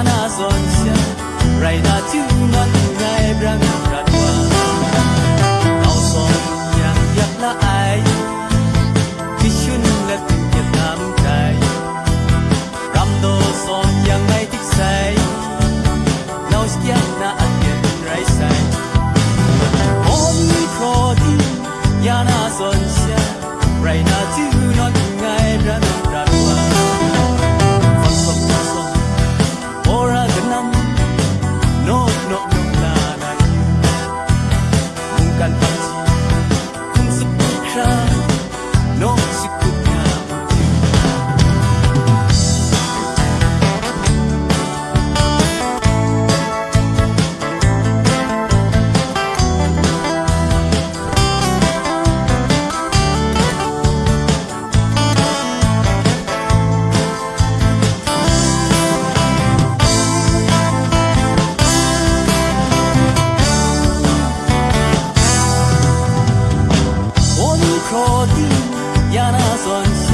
ya na son sia rai na tu man ngai brang krat 靠近，也那算。